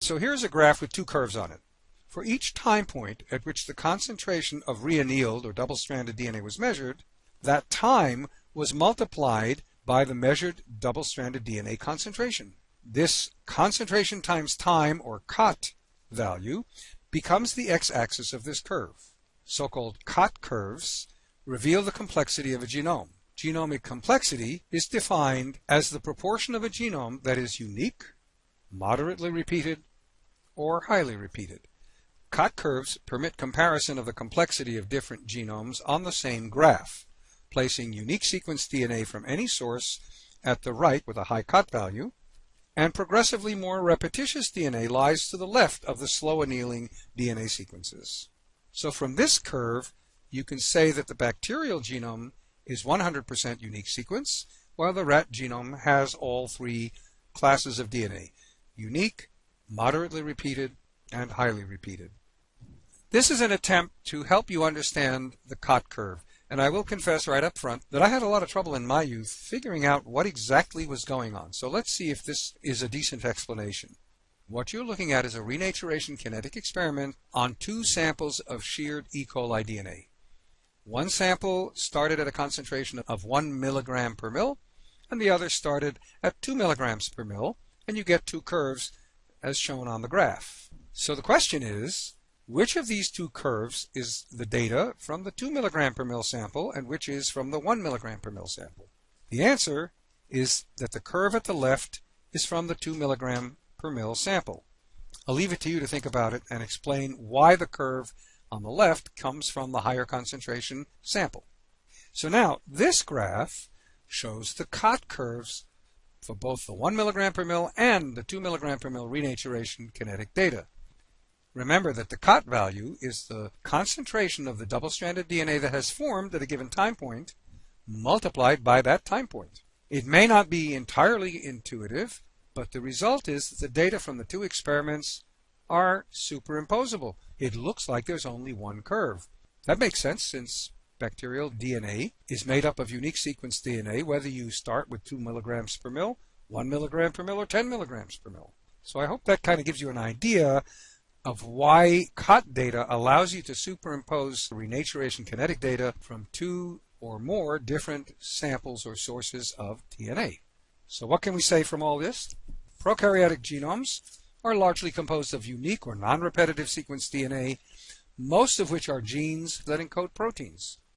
So here's a graph with two curves on it. For each time point at which the concentration of reannealed or double-stranded DNA was measured, that time was multiplied by the measured double-stranded DNA concentration. This concentration times time, or COT value, becomes the x-axis of this curve. So-called COT curves reveal the complexity of a genome. Genomic complexity is defined as the proportion of a genome that is unique, moderately repeated, or highly repeated. COT curves permit comparison of the complexity of different genomes on the same graph, placing unique sequence DNA from any source at the right with a high COT value, and progressively more repetitious DNA lies to the left of the slow annealing DNA sequences. So from this curve, you can say that the bacterial genome is 100% unique sequence, while the rat genome has all three classes of DNA, unique, moderately repeated, and highly repeated. This is an attempt to help you understand the COT curve, and I will confess right up front that I had a lot of trouble in my youth figuring out what exactly was going on. So let's see if this is a decent explanation. What you're looking at is a renaturation kinetic experiment on two samples of sheared E. coli DNA. One sample started at a concentration of 1 milligram per mil, and the other started at 2 milligrams per mil, and you get two curves as shown on the graph. So the question is, which of these two curves is the data from the 2 milligram per mil sample and which is from the 1 milligram per mil sample? The answer is that the curve at the left is from the 2 milligram per mil sample. I'll leave it to you to think about it and explain why the curve on the left comes from the higher concentration sample. So now this graph shows the COT curves for both the 1 milligram per mil and the 2 milligram per mil renaturation kinetic data. Remember that the COT value is the concentration of the double-stranded DNA that has formed at a given time point multiplied by that time point. It may not be entirely intuitive, but the result is that the data from the two experiments are superimposable. It looks like there's only one curve. That makes sense since bacterial DNA is made up of unique sequence DNA, whether you start with 2 milligrams per mil, 1 milligram per mil, or 10 milligrams per mil. So I hope that kind of gives you an idea of why COT data allows you to superimpose renaturation kinetic data from two or more different samples or sources of DNA. So what can we say from all this? Prokaryotic genomes are largely composed of unique or non-repetitive sequence DNA, most of which are genes that encode proteins.